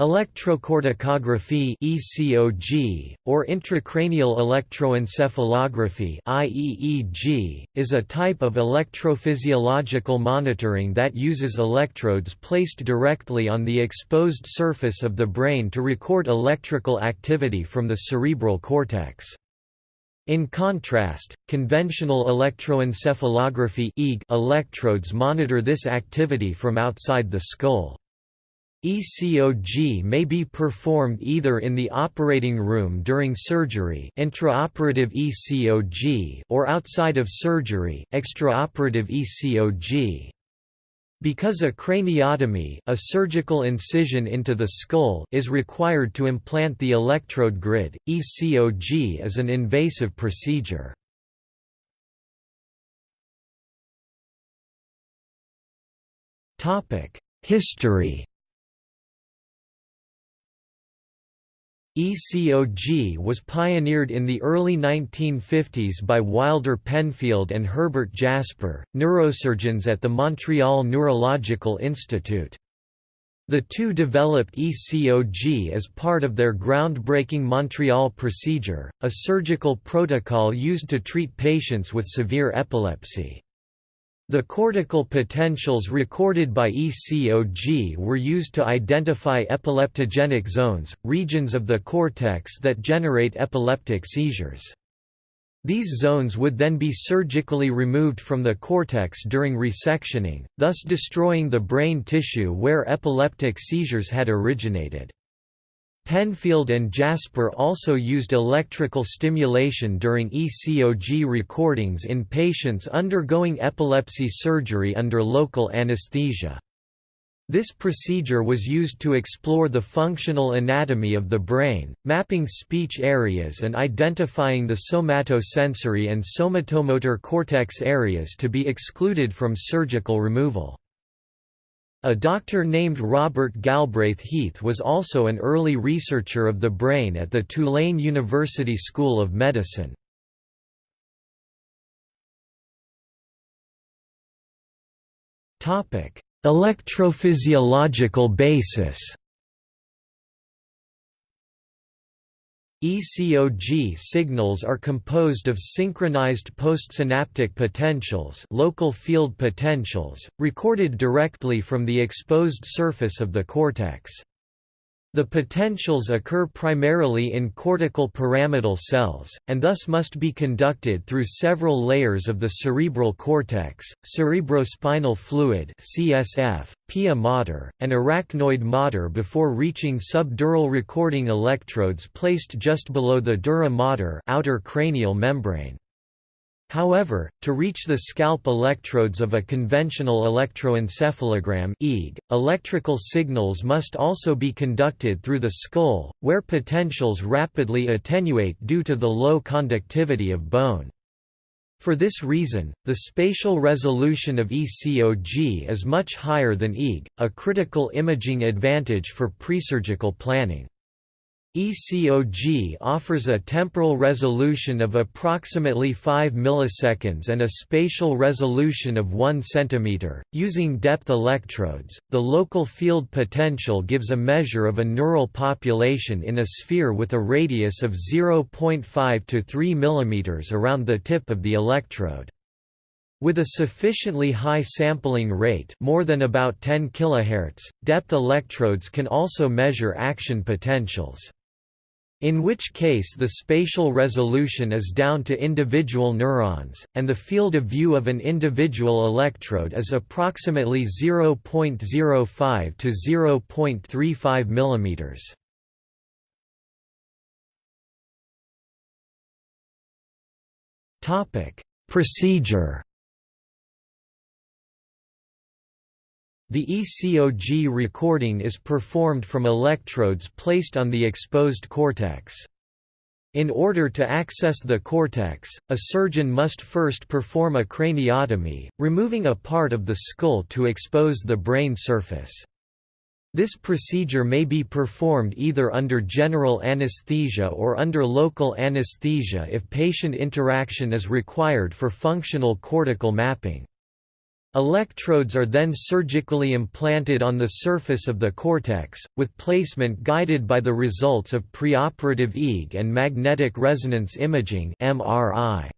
Electrocorticography (ECOG) or intracranial electroencephalography (IEEG) is a type of electrophysiological monitoring that uses electrodes placed directly on the exposed surface of the brain to record electrical activity from the cerebral cortex. In contrast, conventional electroencephalography electrodes monitor this activity from outside the skull. ECOG may be performed either in the operating room during surgery intraoperative ECOG or outside of surgery extraoperative ECOG. Because a craniotomy a surgical incision into the skull is required to implant the electrode grid, ECOG is an invasive procedure. History ECOG was pioneered in the early 1950s by Wilder Penfield and Herbert Jasper, neurosurgeons at the Montreal Neurological Institute. The two developed ECOG as part of their groundbreaking Montreal procedure, a surgical protocol used to treat patients with severe epilepsy. The cortical potentials recorded by ECOG were used to identify epileptogenic zones, regions of the cortex that generate epileptic seizures. These zones would then be surgically removed from the cortex during resectioning, thus destroying the brain tissue where epileptic seizures had originated. Penfield and Jasper also used electrical stimulation during ECOG recordings in patients undergoing epilepsy surgery under local anesthesia. This procedure was used to explore the functional anatomy of the brain, mapping speech areas and identifying the somatosensory and somatomotor cortex areas to be excluded from surgical removal. A doctor named Robert Galbraith Heath was also an early researcher of the brain at the Tulane University School of Medicine. Electrophysiological basis ECOG signals are composed of synchronized postsynaptic potentials local field potentials, recorded directly from the exposed surface of the cortex. The potentials occur primarily in cortical pyramidal cells, and thus must be conducted through several layers of the cerebral cortex, cerebrospinal fluid (CSF), pia mater, and arachnoid mater before reaching subdural recording electrodes placed just below the dura mater outer cranial membrane. However, to reach the scalp electrodes of a conventional electroencephalogram EEG, electrical signals must also be conducted through the skull, where potentials rapidly attenuate due to the low conductivity of bone. For this reason, the spatial resolution of ECOG is much higher than EEG, a critical imaging advantage for presurgical planning. ECOG offers a temporal resolution of approximately 5 milliseconds and a spatial resolution of 1 cm. Using depth electrodes, the local field potential gives a measure of a neural population in a sphere with a radius of 0.5 to 3 mm around the tip of the electrode. With a sufficiently high sampling rate more than about 10 kHz, depth electrodes can also measure action potentials in which case the spatial resolution is down to individual neurons, and the field of view of an individual electrode is approximately 0.05 to 0.35 mm. Procedure The ECOG recording is performed from electrodes placed on the exposed cortex. In order to access the cortex, a surgeon must first perform a craniotomy, removing a part of the skull to expose the brain surface. This procedure may be performed either under general anesthesia or under local anesthesia if patient interaction is required for functional cortical mapping. Electrodes are then surgically implanted on the surface of the cortex, with placement guided by the results of preoperative EEG and magnetic resonance imaging MRI.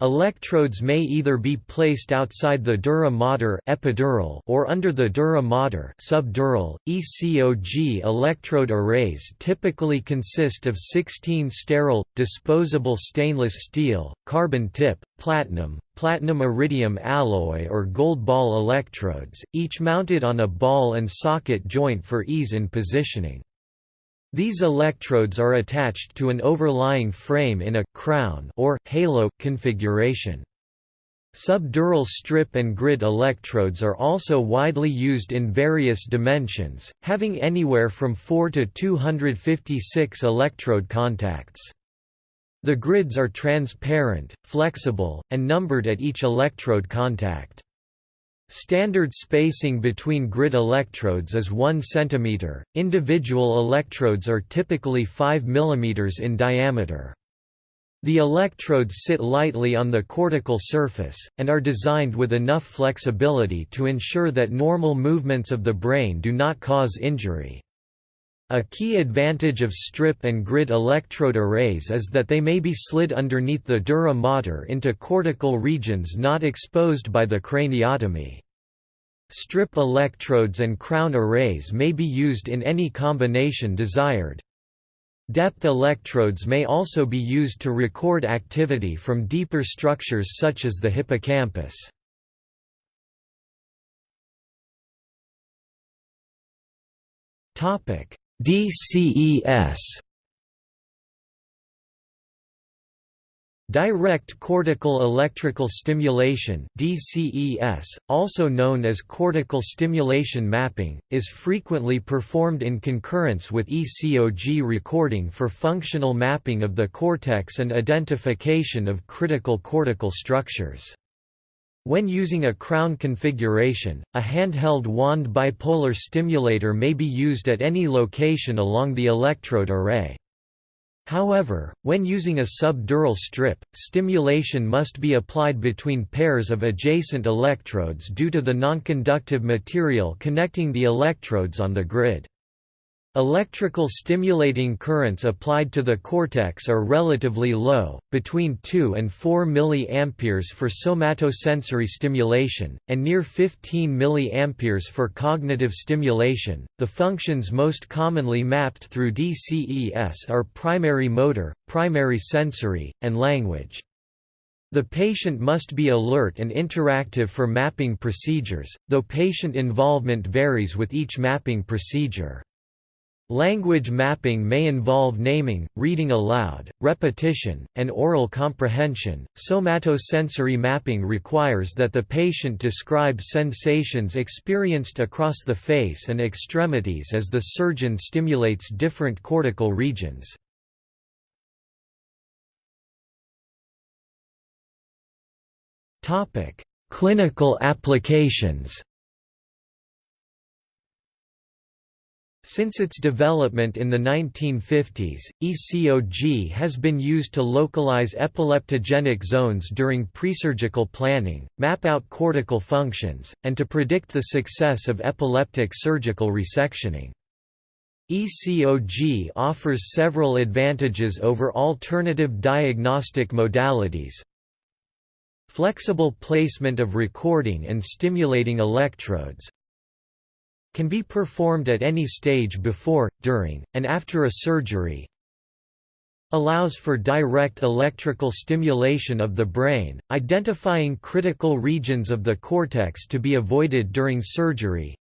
Electrodes may either be placed outside the dura mater epidural or under the dura mater subdural. ECOG electrode arrays typically consist of 16 sterile, disposable stainless steel, carbon tip, platinum, platinum iridium alloy or gold ball electrodes, each mounted on a ball and socket joint for ease in positioning. These electrodes are attached to an overlying frame in a crown or halo configuration. Subdural strip and grid electrodes are also widely used in various dimensions, having anywhere from 4 to 256 electrode contacts. The grids are transparent, flexible, and numbered at each electrode contact. Standard spacing between grid electrodes is 1 cm, individual electrodes are typically 5 mm in diameter. The electrodes sit lightly on the cortical surface, and are designed with enough flexibility to ensure that normal movements of the brain do not cause injury. A key advantage of strip and grid electrode arrays is that they may be slid underneath the dura mater into cortical regions not exposed by the craniotomy. Strip electrodes and crown arrays may be used in any combination desired. Depth electrodes may also be used to record activity from deeper structures such as the hippocampus. DCES Direct cortical electrical stimulation DCES, also known as cortical stimulation mapping, is frequently performed in concurrence with ECOG recording for functional mapping of the cortex and identification of critical cortical structures. When using a crown configuration, a handheld wand bipolar stimulator may be used at any location along the electrode array. However, when using a subdural strip, stimulation must be applied between pairs of adjacent electrodes due to the nonconductive material connecting the electrodes on the grid. Electrical stimulating currents applied to the cortex are relatively low, between 2 and 4 mA for somatosensory stimulation, and near 15 mA for cognitive stimulation. The functions most commonly mapped through DCES are primary motor, primary sensory, and language. The patient must be alert and interactive for mapping procedures, though patient involvement varies with each mapping procedure. Language mapping may involve naming, reading aloud, repetition, and oral comprehension. Somatosensory mapping requires that the patient describe sensations experienced across the face and extremities as the surgeon stimulates different cortical regions. Topic: Clinical applications. Since its development in the 1950s, ECOG has been used to localize epileptogenic zones during presurgical planning, map out cortical functions, and to predict the success of epileptic surgical resectioning. ECOG offers several advantages over alternative diagnostic modalities, flexible placement of recording and stimulating electrodes, can be performed at any stage before, during, and after a surgery, allows for direct electrical stimulation of the brain, identifying critical regions of the cortex to be avoided during surgery,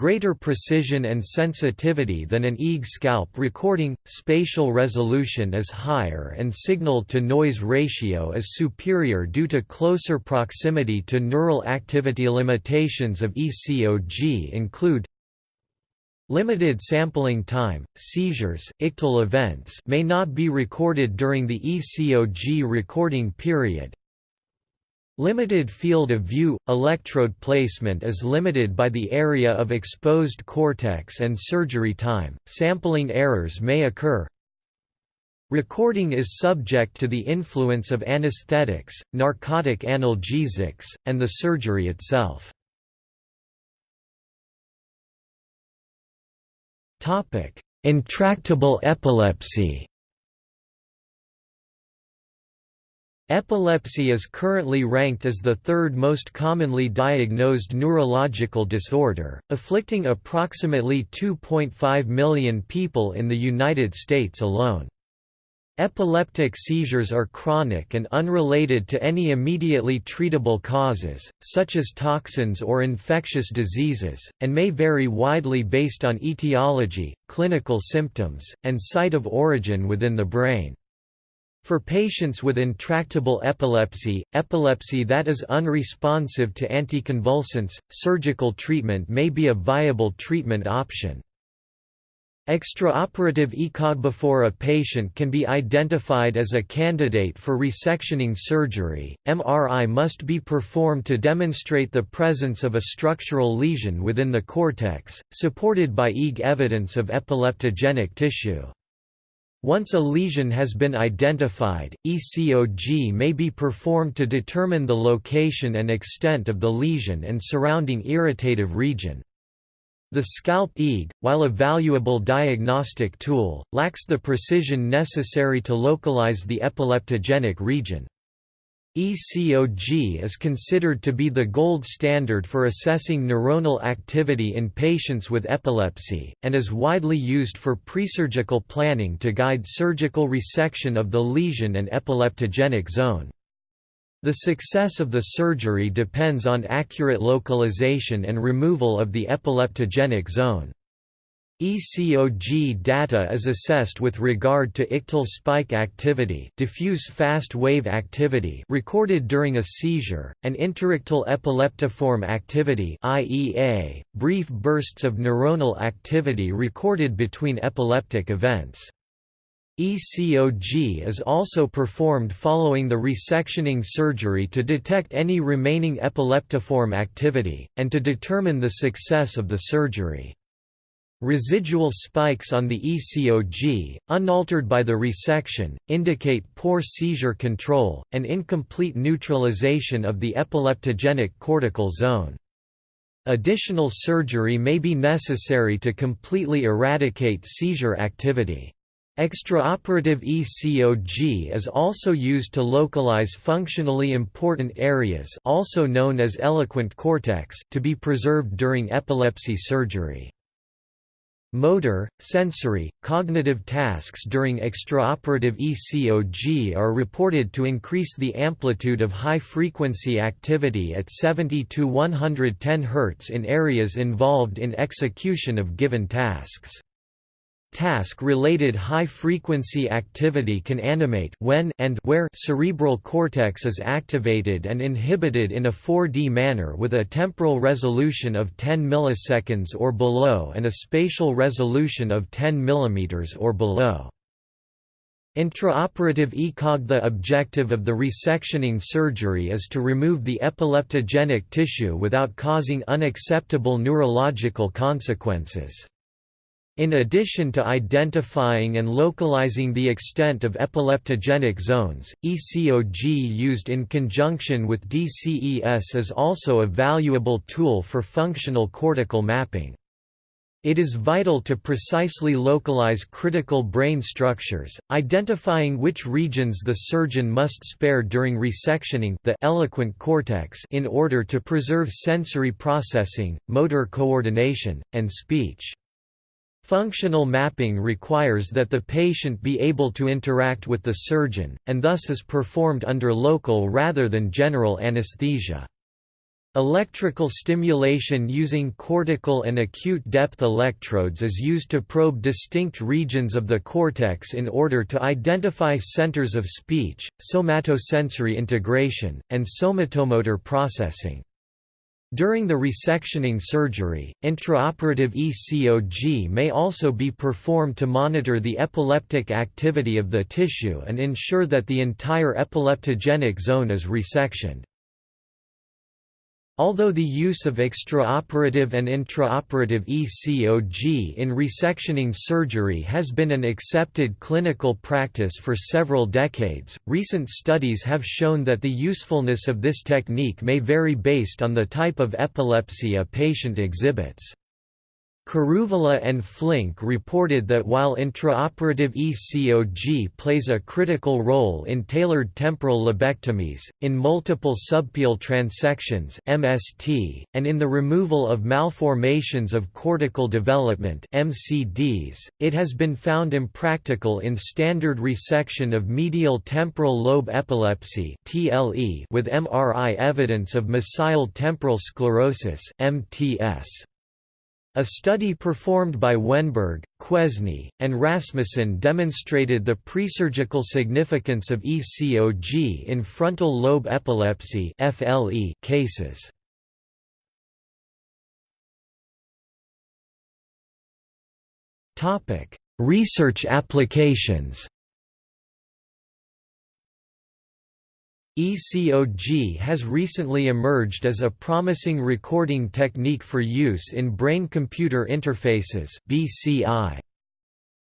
greater precision and sensitivity than an EEG scalp recording, spatial resolution is higher and signal-to-noise ratio is superior due to closer proximity to neural activity limitations of ECOG include Limited sampling time, seizures, ictal events may not be recorded during the ECOG recording period, Limited field of view – Electrode placement is limited by the area of exposed cortex and surgery time, sampling errors may occur. Recording is subject to the influence of anesthetics, narcotic analgesics, and the surgery itself. Intractable epilepsy Epilepsy is currently ranked as the third most commonly diagnosed neurological disorder, afflicting approximately 2.5 million people in the United States alone. Epileptic seizures are chronic and unrelated to any immediately treatable causes, such as toxins or infectious diseases, and may vary widely based on etiology, clinical symptoms, and site of origin within the brain. For patients with intractable epilepsy, epilepsy that is unresponsive to anticonvulsants, surgical treatment may be a viable treatment option. Extraoperative ECOG before a patient can be identified as a candidate for resectioning surgery, MRI must be performed to demonstrate the presence of a structural lesion within the cortex, supported by EEG evidence of epileptogenic tissue. Once a lesion has been identified, ECOG may be performed to determine the location and extent of the lesion and surrounding irritative region. The scalp EEG, while a valuable diagnostic tool, lacks the precision necessary to localize the epileptogenic region. ECOG is considered to be the gold standard for assessing neuronal activity in patients with epilepsy, and is widely used for presurgical planning to guide surgical resection of the lesion and epileptogenic zone. The success of the surgery depends on accurate localization and removal of the epileptogenic zone. ECOG data is assessed with regard to ictal spike activity diffuse fast wave activity recorded during a seizure, and interictal epileptiform activity IEA, brief bursts of neuronal activity recorded between epileptic events. ECOG is also performed following the resectioning surgery to detect any remaining epileptiform activity, and to determine the success of the surgery. Residual spikes on the ECOG, unaltered by the resection, indicate poor seizure control, and incomplete neutralization of the epileptogenic cortical zone. Additional surgery may be necessary to completely eradicate seizure activity. Extraoperative ECOG is also used to localize functionally important areas also known as eloquent cortex to be preserved during epilepsy surgery. Motor, sensory, cognitive tasks during extraoperative ECOG are reported to increase the amplitude of high-frequency activity at 70 to 110 Hz in areas involved in execution of given tasks. Task-related high-frequency activity can animate when and where cerebral cortex is activated and inhibited in a 4D manner with a temporal resolution of 10 milliseconds or below and a spatial resolution of 10 mm or below. Intraoperative ECOG The objective of the resectioning surgery is to remove the epileptogenic tissue without causing unacceptable neurological consequences. In addition to identifying and localizing the extent of epileptogenic zones, ECOG used in conjunction with DCES is also a valuable tool for functional cortical mapping. It is vital to precisely localize critical brain structures, identifying which regions the surgeon must spare during resectioning the eloquent cortex in order to preserve sensory processing, motor coordination, and speech. Functional mapping requires that the patient be able to interact with the surgeon, and thus is performed under local rather than general anesthesia. Electrical stimulation using cortical and acute depth electrodes is used to probe distinct regions of the cortex in order to identify centers of speech, somatosensory integration, and somatomotor processing. During the resectioning surgery, intraoperative ECOG may also be performed to monitor the epileptic activity of the tissue and ensure that the entire epileptogenic zone is resectioned. Although the use of extraoperative and intraoperative ECOG in resectioning surgery has been an accepted clinical practice for several decades, recent studies have shown that the usefulness of this technique may vary based on the type of epilepsy a patient exhibits. Kuruvilla and Flink reported that while intraoperative ECOG plays a critical role in tailored temporal lobectomies, in multiple subpial transections (MST), and in the removal of malformations of cortical development (MCDs), it has been found impractical in standard resection of medial temporal lobe epilepsy (TLE) with MRI evidence of mesial temporal sclerosis (MTS). A study performed by Wennberg, Quesney, and Rasmussen demonstrated the presurgical significance of ECOG in frontal lobe epilepsy (FLE) cases. Topic: Research applications. ECOG has recently emerged as a promising recording technique for use in brain-computer interfaces BCI.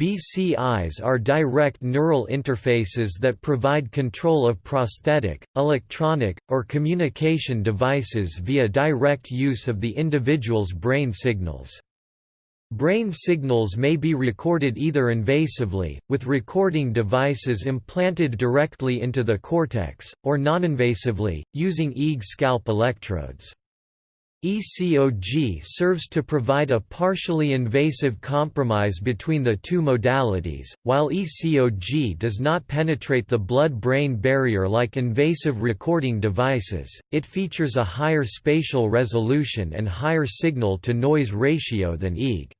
BCIs are direct neural interfaces that provide control of prosthetic, electronic, or communication devices via direct use of the individual's brain signals. Brain signals may be recorded either invasively, with recording devices implanted directly into the cortex, or noninvasively, using EEG scalp electrodes. ECOG serves to provide a partially invasive compromise between the two modalities. While ECOG does not penetrate the blood brain barrier like invasive recording devices, it features a higher spatial resolution and higher signal to noise ratio than EEG.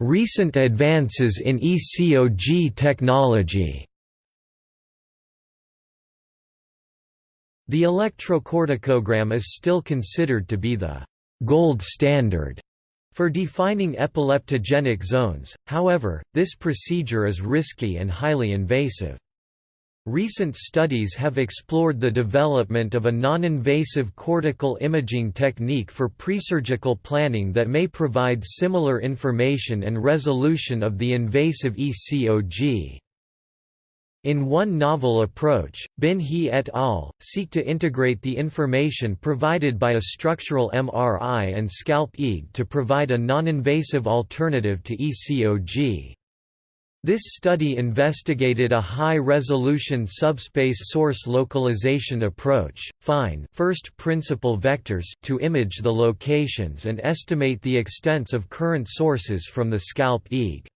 Recent advances in ECOG technology. The electrocorticogram is still considered to be the «gold standard» for defining epileptogenic zones, however, this procedure is risky and highly invasive. Recent studies have explored the development of a non-invasive cortical imaging technique for presurgical planning that may provide similar information and resolution of the invasive ECOG. In one novel approach, Bin He et al. seek to integrate the information provided by a structural MRI and scalp EEG to provide a non-invasive alternative to ECOG. This study investigated a high-resolution subspace source localization approach, FINE first principle vectors to image the locations and estimate the extents of current sources from the scalp EEG.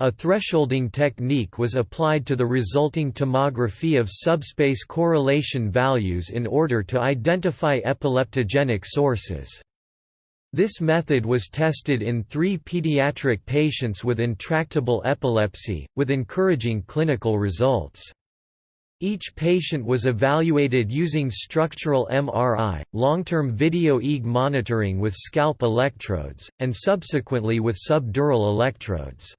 A thresholding technique was applied to the resulting tomography of subspace correlation values in order to identify epileptogenic sources. This method was tested in three pediatric patients with intractable epilepsy, with encouraging clinical results. Each patient was evaluated using structural MRI, long-term video EEG monitoring with scalp electrodes, and subsequently with subdural electrodes.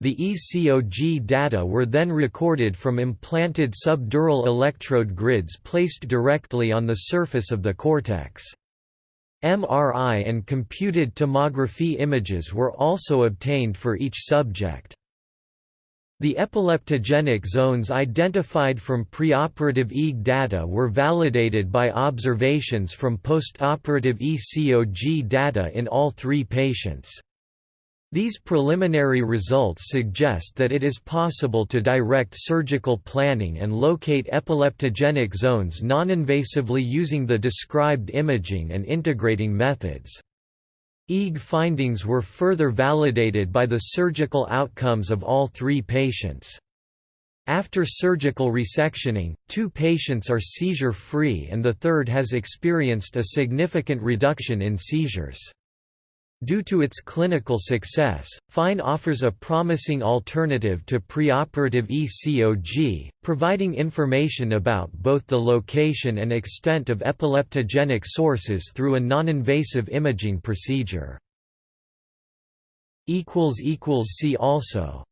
The ECOG data were then recorded from implanted subdural electrode grids placed directly on the surface of the cortex. MRI and computed tomography images were also obtained for each subject. The epileptogenic zones identified from preoperative EEG data were validated by observations from postoperative ECOG data in all three patients. These preliminary results suggest that it is possible to direct surgical planning and locate epileptogenic zones non-invasively using the described imaging and integrating methods. EEG findings were further validated by the surgical outcomes of all three patients. After surgical resectioning, two patients are seizure-free and the third has experienced a significant reduction in seizures. Due to its clinical success, FINE offers a promising alternative to preoperative ECOG, providing information about both the location and extent of epileptogenic sources through a non-invasive imaging procedure. See also